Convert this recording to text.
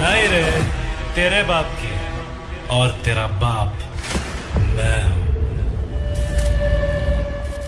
नहीं रे तेरे बाप की और तेरा बाप।